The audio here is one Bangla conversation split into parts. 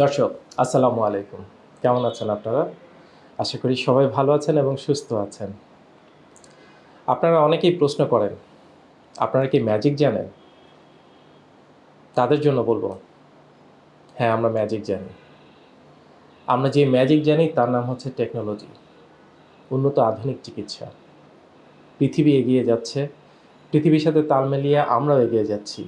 দর্শক, আসসালামু আলাইকুম। কেমন আছেন আপনারা? আশা করি সবাই ভালো আছেন এবং সুস্থ আছেন। আপনারা অনেকেই প্রশ্ন করেন, আপনারা কি ম্যাজিক জানেন? তাদের জন্য বলব হ্যাঁ আমরা ম্যাজিক জানি। আমরা যে ম্যাজিক জানি তার নাম হচ্ছে টেকনোলজি উন্নত আধুনিক চিকিৎসা। পৃথিবী এগিয়ে যাচ্ছে, পৃথিবীর সাথে তাল মিলিয়ে আমরাও এগিয়ে যাচ্ছি।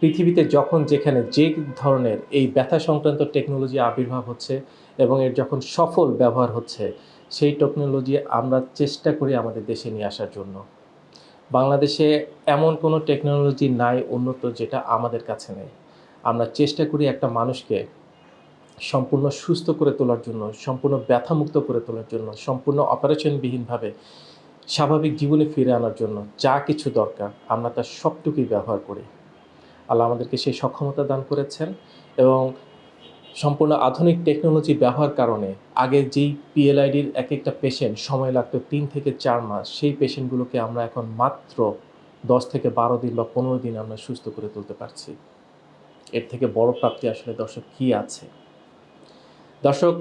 পৃথিবীতে যখন যেখানে যে ধরনের এই ব্যথা সংক্রান্ত টেকনোলজি আবির্ভাব হচ্ছে এবং এর যখন সফল ব্যবহার হচ্ছে, সেই টেকনোলজি আমরা চেষ্টা করি আমাদের দেশে নিয়ে আসার জন্য। বাংলাদেশে এমন কোনো টেকনোলজি নাই উন্নত যেটা আমাদের কাছে নেই। আমরা চেষ্টা করি একটা মানুষকে সম্পূর্ণ সুস্থ করে তোলার জন্য, সম্পূর্ণ ব্যথামুক্ত করে তোলার জন্য, সম্পূর্ণ অপারেশনবিহীনভাবে স্বাভাবিক জীবনে ফিরে আনার জন্য যা কিছু দরকার, আমরা তার সবটুকুই ব্যবহার করি। আল্লাহ আমাদেরকে সেই সক্ষমতা দান করেছেন এবং সম্পূর্ণ আধুনিক টেকনোলজি ব্যবহার কারণে আগে যেই পিএলআইডির এক একটা পেশেন্ট সময় লাগতো তিন থেকে চার মাস, সেই পেশেন্টগুলোকে আমরা এখন মাত্র দশ থেকে বারো দিন বা পনেরো দিন আমরা সুস্থ করে তুলতে পারছি। এর থেকে বড় প্রাপ্তি আসলে দর্শক কী আছে? দর্শক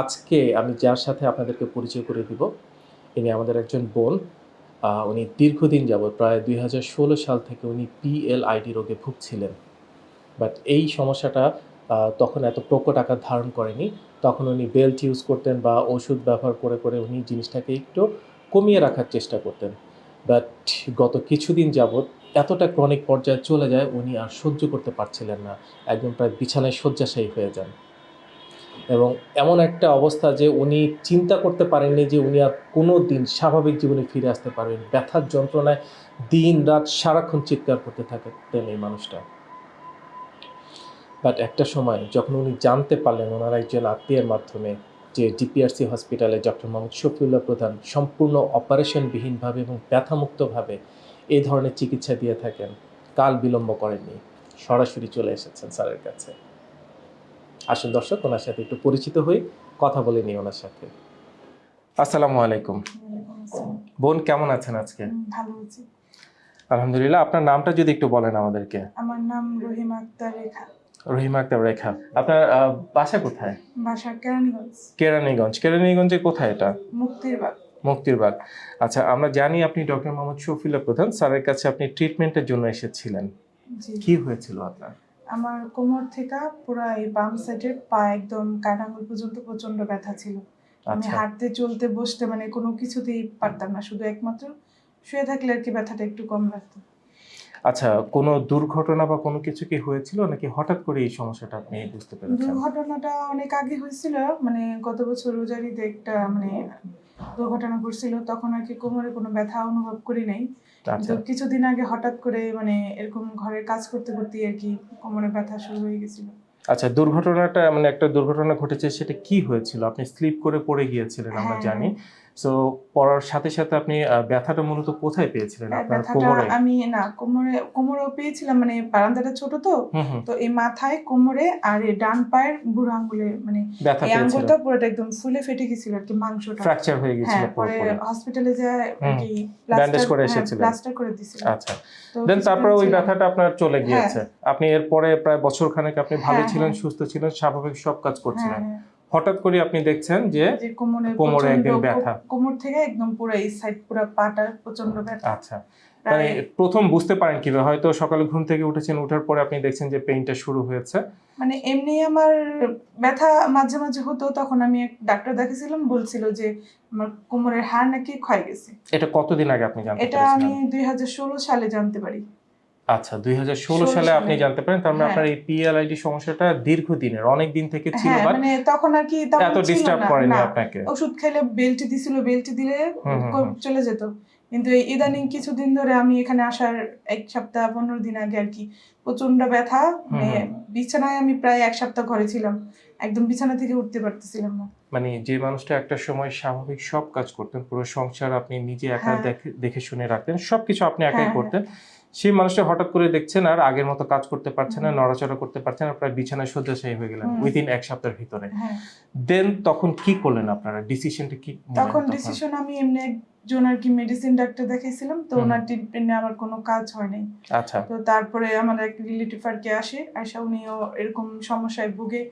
আজকে আমি যার সাথে আপনাদেরকে পরিচয় করে দিব, ইনি আমাদের একজন বোন। উনি দীর্ঘদিন যাবত প্রায় দুই হাজার ষোলো সাল থেকে উনি পিএলআইডি রোগে ভুগছিলেন। বাট এই সমস্যাটা তখন এত প্রকট আকার ধারণ করেনি। তখন উনি বেল্ট ইউজ করতেন বা ওষুধ ব্যবহার করে করে উনি জিনিসটাকে একটু কমিয়ে রাখার চেষ্টা করতেন। বাট গত কিছুদিন যাবৎ এতটা ক্রনিক পর্যায়ে চলে যায়, উনি আর সহ্য করতে পারছিলেন না। একদম প্রায় বিছানায় শয্যাশায়ী হয়ে যান। এবং এমন একটা অবস্থা যে উনি চিন্তা করতে পারেননি যে উনি আর কোনো দিন স্বাভাবিক জীবনে ফিরে আসতে পারবেন। ব্যথার যন্ত্রণায় দিন রাত সারাক্ষণ চিৎকার করতে থাকতেন এই মানুষটা। বাট একটা সময় যখন উনি জানতে পারলেন ওনার একজন আত্মীয়ের মাধ্যমে যে ডিপিআরসি হসপিটালে ডক্টর মোহাম্মদ শফিউল্লাহ প্রধান সম্পূর্ণ অপারেশনবিহীনভাবে এবং ব্যথামুক্তভাবে এই ধরনের চিকিৎসা দিয়ে থাকেন। কাল বিলম্ব করেননি। সরাসরি চলে এসেছেন স্যারের কাছে। আসুন দর্শক ওনার সাথে একটু পরিচিত হই কথা বলে নিই ওনার সাথে। আসসালামু আলাইকুম। বোন কেমন আছেন আজকে? ভালো আছি। আলহামদুলিল্লাহ আপনার নামটা যদি একটু বলেন আমাদেরকে। আমার নাম রহিমা আক্তার রেখা। রহিমা আক্তার রেখা। আপনার বাসা কোথায়? বাসা কেরানীগঞ্জ। কেরানীগঞ্জ। কেরানীগঞ্জে কোথায় এটা? মুক্তির বাগ মুক্তিরবাগ। আচ্ছা আমরা জানি আপনি ডক্টর মোহাম্মদ শফিউল্লাহ প্রধান। স্যারের কাছে আপনি ট্রিটমেন্টের জন্য এসেছিলেন। কি হয়েছিল আপনার? আমার কোমর থেকে পুরো এই বাম সাইডের পা একদম কাটাঙ্গুল পর্যন্ত প্রচণ্ড ব্যথা ছিল। আমি আচ্ছা। হাঁটতে চলতে বসতে মানে কোনো কিছুতেই পারতাম না। শুধু একমাত্র শুয়ে থাকলে আর কি ব্যথাটা একটু কম লাগতো। আচ্ছা কোনো দুর্ঘটনা বা কোনো কিছু কি হয়েছিল? নাকি হঠাৎ করে এই সমস্যাটা আপনি বুঝতে পেরেছেন? দুর্ঘটনাটা অনেক আগে হয়েছিল। মানে গত বছর রোজারিতে একটা মানে দুর্ঘটনা ঘটছিল। তখন আর কি কোমরে কোনো ব্যথা অনুভব করি নাই। তো কিছুদিন আগে হঠাৎ করে মানে এরকম ঘরের কাজ করতে করতে আর কি কোমরে ব্যথা শুরু হয়ে গেছিল। আচ্ছা দুর্ঘটনাটা মানে একটা দুর্ঘটনা ঘটেছে সেটা কি হয়েছিল? আপনি স্লিপ করে পড়ে গিয়েছিলেন আমরা হ্যাঁ, জানি। সো পড়ার সাথে সাথে আপনি ব্যথাটা মূলত কোথায় পেয়েছিলেন? আপনার কোমরে? আমি না কোমরে কোমরেও পেয়েছিলাম মানে বারান্দাটা ছোট তো। তো এই মাথায় কোমরে আর এই ডান পায়ের বুড়ো আঙ্গুলে মানে এই আঙ্গুলটা পুরোটা একদম ফুলে ফেটে গেছিল আর কি মাংসটা। ফ্র্যাকচার হয়ে গিয়েছিল হ্যাঁ পরে হসপিটালে যায় কি bandage করে এসেছিলেন। প্লাস্টার করে দিছিল আচ্ছা। দেন তারপরে ওই ব্যথাটা আপনার চলে গিয়েছে। আপনি এরপরে প্রায় বছর খানেক আপনি ভালো হ্যাঁ, ছিলেন হ্যাঁ। সুস্থ ছিলেন স্বাভাবিক সব কাজ করছিলেন। হ্যাঁ, হ্যাঁ। হঠাৎ করে আপনি দেখছেন যে কোমরে একদম ব্যথা। কোমর থেকে একদম পুরো এই সাইড পুরো পাটা প্রচণ্ড ব্যথা। আচ্ছা। মানে প্রথম বুঝতে পারেন কীভাবে হয়তো সকালে ঘুম থেকে উঠেছেন ওঠার পরে আপনি দেখছেন যে পেইনটা শুরু হয়েছে। মানে এমনি আমার ব্যথা মাঝে মাঝে হতো তখন আমি এক ডাক্তার দেখাছিলাম বলছিল যে আমার কোমরের হাড় নাকি ক্ষয় গেছে। এটা কতদিন আগে আপনি জানতে এটা আমি পেরেছিলেন দুই হাজার ষোলো সালে জানতে পারি। আচ্ছা দুই হাজার ষোলো সালে। আপনি জানতে পারেন তার মানে হ্যাঁ। আপনার এই পিএলআইডি সমস্যাটা দীর্ঘদিনের অনেক দিন থেকে ছিল হ্যাঁ মানে তখন আর কি এত ডিস্টার্ব করেনি না। আপনাকে ওষুধ খেলে বেল্ট দিছিল বেল্ট দিলে। চলে যেত কিন্তু ইদানিং কিছুদিন ধরে আমি এখানে আসার এক সপ্তাহ পনেরো দিন আগে আর কি প্রচণ্ড ব্যথা মানে বিছানায় আমি প্রায় এক সপ্তাহ ঘরে ছিলাম একদম বিছানা থেকে উঠতে পারতেছিলাম না মানে যে মানুষটা একটা সময় স্বাভাবিক সব কাজ করতেন পুরো সংসার আপনি নিজে একা হ্যাঁ। দেখে শুনে রাখতেন সবকিছু আপনি একাই করতেন সেই মানুষটা হঠাৎ করে দেখছেন আর আগের মতো কাজ করতে পারছে না নড়াচড়া করতে পারছে না প্রায় বিছানায় শয্যাশায়ী হয়ে গেলেন উইদিন এক সপ্তাহের ভিতরে। হ্যাঁ। দেন তখন কি করলেন আপনারা? ডিসিশনটা কি তখন ডিসিশন আমি এমনি একজন আর কি মেডিসিন ডাক্তার দেখাইছিলাম তো। ওনার ট্রিটমেন্টে আমার কোনো কাজ হয় নাই। আচ্ছা। তো তারপরে আমার এক রিলেটিভ আর কি আসে আসা উনিও এরকম সমস্যায় ভুগে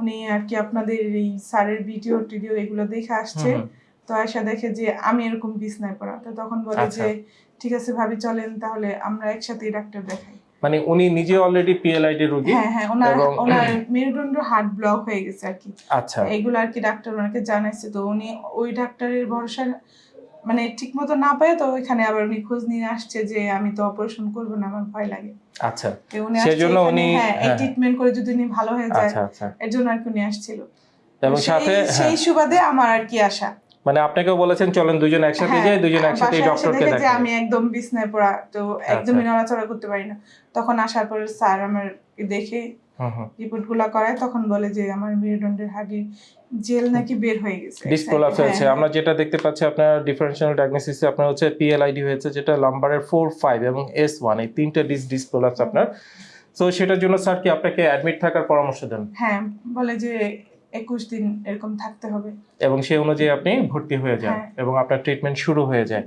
উনি আর কি আপনাদের এই স্যারের ভিডিও টিডিও এগুলো দেখে আসছে। তো আয়সা দেখে যে আমি এরকম বিছনায় পড়া। তো তখন বলে আচ্ছা। যে ঠিক আছে ভাবি চলেন তাহলে আমরা একসাথেই ডাক্তার দেখাই। মানে উনি নিজে অলরেডি পিএলআইডি রোগী হ্যাঁ হ্যাঁ ওনার ওনার মেরুদণ্ড হার্ট ব্লক হয়ে গেছে আর কি। আচ্ছা। এগুলো আর কি ডাক্তার ওনাকে জানাইছে তো উনি ওই ডাক্তারের ভরসা মানে ঠিক মতো না পায় তো ওইখানে আবার উনি খোঁজ নিয়ে আসছে যে আমি তো অপারেশন করব না আমার ভয় লাগে। আচ্ছা। সেজন্য উনি- হ্যাঁ এই হ্যাঁ। ট্রিটমেন্ট করে যদি উনি ভালো হয়ে যায় আচ্ছা আচ্ছা। এর জন্য আর কি উনি আসছিল। এবং সেই- সাথে সেই হ্যাঁ সুবাদে আমার আর কি আসা মানে আপনাকেও বলেছেন চলেন দুজন একসাথে হ্যাঁ, যাই দুজন একসাথে ডক্টরকে দেখাই আমি একদম বিছনায় পড়া তো আচ্ছা। একদমই নড়াচড়া করতে পারি না। তখন আসার পরে স্যার আমার দেখে হুম হুম। রিপোর্টগুলা করায় তখন বলে যে আমার মেরুদণ্ডের হাড়ির জেল নাকি বের হয়ে গেছে। হ্যাঁ, হয়েছে। আমরা যেটা দেখতে পাচ্ছি আপনার ডিফারেনশিয়াল ডায়াগনোসিসে আপনার হচ্ছে পিএলআইডি হয়েছে যেটা লাম্বারের এবং এই তিনটা ডিস আপনার। সেটার জন্য স্যার কি আপনাকে অ্যাডমিট থাকার পরামর্শ দেন? হ্যাঁ বলে যে একুশ দিন এরকম থাকতে হবে। এবং সেই অনুযায়ী আপনি ভর্তি হয়ে যান হ্যাঁ। এবং আপনার ট্রিটমেন্ট শুরু হয়ে যায়।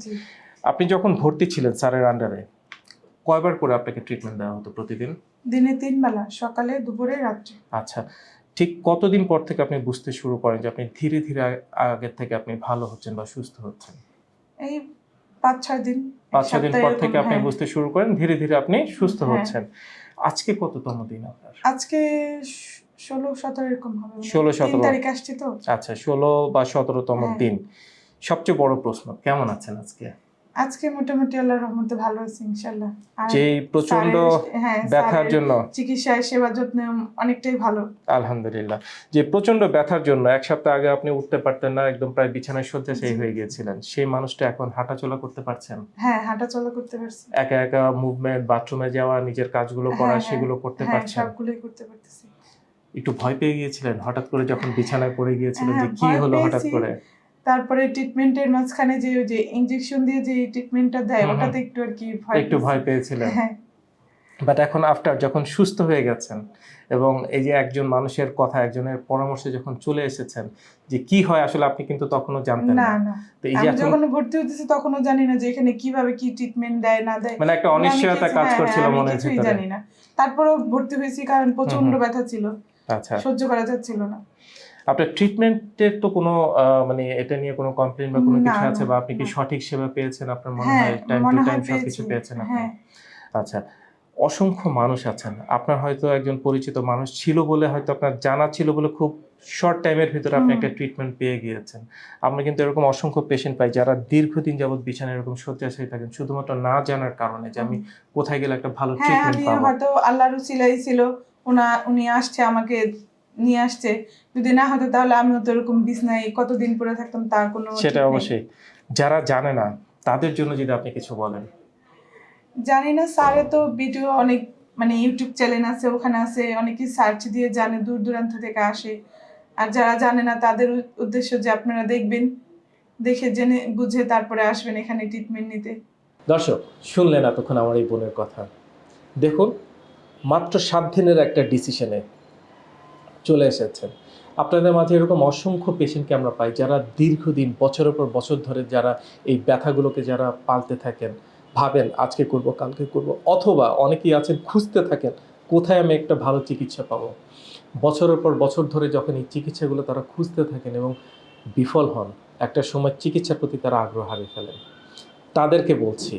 আপনি যখন ভর্তি ছিলেন স্যারের আন্ডারে কয়বার করে আপনাকে ট্রিটমেন্ট দেওয়া হতো প্রতিদিন? দিনে তিন বেলা সকালে দুপুরে রাত্রে। আচ্ছা ঠিক কতদিন পর থেকে আপনি বুঝতে শুরু করেন যে আপনি ধীরে ধীরে আগের থেকে আপনি ভালো হচ্ছেন বা সুস্থ হচ্ছেন? এই পাঁচ ছয় দিন পাঁচ ছয় দিন পর থেকে আপনি হ্যাঁ। বুঝতে শুরু করেন ধীরে ধীরে আপনি সুস্থ হ্যাঁ। হচ্ছেন। আজকে কততম দিন আপনার? আজকে ষোলো সতেরো এরকম হবে 16, তিন 17 তারিখ আসছি তো। আচ্ছা ষোলো বা সতেরোতম হ্যাঁ। দিন। সবচেয়ে বড় প্রশ্ন কেমন আছেন আজকে? আজকে মোটামুটি আল্লাহর রহমতে ভালো আছি ইনশাল্লাহ যে প্রচণ্ড হ্যাঁ ব্যথার জন্য। চিকিৎসায় সেবা যত্নে অনেকটাই ভালো। আলহামদুলিল্লাহ। যে প্রচণ্ড ব্যথার জন্য এক সপ্তাহ আগে আপনি উঠতে পারতেন না একদম প্রায় বিছানায় শয্যাশায়ী। হয়ে গিয়েছিলেন। সেই মানুষটা এখন হাঁটাচলা করতে পারছেন? হ্যাঁ হাঁটা চলা করতে পারছি। একা একা মুভমেন্ট বাথরুমে যাওয়া নিজের কাজগুলো করা হ্যাঁ, হ্যাঁ। সেগুলো করতে পারছেন? সবগুলোই করতে পারতেছি। একটু ভয় পেয়ে গিয়েছিলেন হঠাৎ করে যখন বিছানায় পড়ে গিয়েছিলেন যে হ্যাঁ, কি হলো হঠাৎ করে? তারপরে ট্রিটমেন্টের মাঝখানে যে যে ইনজেকশন দিয়ে যে ট্রিটমেন্টটা দেয়। ওটাতে একটু আর কি ভয় একটু ভয় পেয়েছিলেন। হ্যাঁ। বাট এখন আফটার যখন সুস্থ হয়ে গেছেন এবং এই যে একজন মানুষের কথা একজনের পরামর্শে যখন চলে এসেছেন যে কি হয় আসলে আপনি কিন্তু তখনও জানতেন না তো এই যে যখন ভর্তি হতেছি তখনও জানি না যে এখানে কীভাবে কি ট্রিটমেন্ট দেয় না দেয়। মানে একটা অনিশ্চয়তা কাজ হ্যাঁ, করছিল মনে আমি মনের জানি না। তারপরেও ভর্তি হয়েছি কারণ প্রচণ্ড। ব্যথা ছিল। আচ্ছা। সহ্য করা যাচ্ছিল না। আপনার ট্রিটমেন্টের তো কোনো মানে এটা নিয়ে কোনো কমপ্লেন বা কোনো কিছু আছে বা আপনি কি সঠিক সেবা পেয়েছেন? আপনার মনে হ্যাঁ হয় টাইম টু টাইম হয় সবকিছু পেয়েছি। পেয়েছেন আপনি? হ্যাঁ। আচ্ছা অসংখ্য মানুষ আছেন। আপনার হয়তো একজন পরিচিত মানুষ ছিল বলে হয়তো আপনার জানা ছিল বলে খুব শর্ট টাইমের ভিতরে আপনি একটা ট্রিটমেন্ট পেয়ে গিয়েছেন। আমরা কিন্তু এরকম অসংখ্য পেশেন্ট পাই যারা দীর্ঘদিন যাবত বিছানায় এরকম শয্যাশায়ী থাকেন শুধুমাত্র না জানার কারণে যে আমি কোথায় গেলে একটা ভালো হ্যাঁ ট্রিটমেন্ট আমি পাবো। হয়তো আল্লাহর উসিলাই ছিল ওনা উনি আসছে আমাকে নিয়ে আসছে। যদি না হতো তাহলে আমিও তো এরকম বিছনায় কতদিন পরে থাকতাম তার কোনো সেটা অবশ্যই। যারা জানে না তাদের জন্য যদি আপনি কিছু বলেন। জানি না স্যারে তো ভিডিও অনেক মানে ইউটিউব চ্যানেল আছে ওখানে আছে অনেকে সার্চ দিয়ে জানে দূর দূরান্ত থেকে আসে। আর যারা জানে না তাদের উদ্দেশ্য যে আপনারা দেখবেন দেখে জেনে বুঝে তারপরে আসবেন এখানে ট্রিটমেন্ট নিতে। দর্শক শুনলেন এতক্ষণ আমার এই বোনের কথা। দেখুন মাত্র সাত দিনের একটা ডিসিশনে চলে এসেছেন। আপনাদের মাঝে এরকম অসংখ্য পেশেন্টকে আমরা পাই যারা দীর্ঘদিন, বছরের পর বছর ধরে যারা এই ব্যথাগুলোকে যারা পালতে থাকেন, ভাবেন আজকে করব, কালকে করব, অথবা অনেকেই আছেন খুঁজতে থাকেন, কোথায় আমি একটা ভালো চিকিৎসা পাবো? বছরের পর বছর ধরে যখন এই চিকিৎসাগুলো তারা খুঁজতে থাকেন এবং বিফল হন, একটা সময় চিকিৎসার প্রতি তারা আগ্রহ হারিয়ে ফেলেন। তাদেরকে বলছি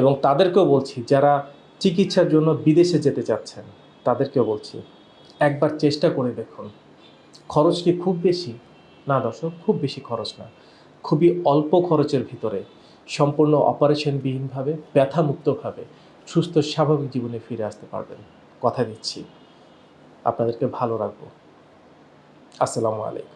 এবং তাদেরকেও বলছি যারা চিকিৎসার জন্য বিদেশে যেতে চাচ্ছেন, তাদেরকেও বলছি, একবার চেষ্টা করে দেখুন। খরচ কি খুব বেশি? না দর্শক, খুব বেশি খরচ না। খুবই অল্প খরচের ভিতরে, সম্পূর্ণ অপারেশনবিহীনভাবে, ব্যথামুক্তভাবে, সুস্থ স্বাভাবিক জীবনে ফিরে আসতে পারবেন। কথা দিচ্ছি। আপনাদেরকে ভালো রাখব। আসসালামু আলাইকুম।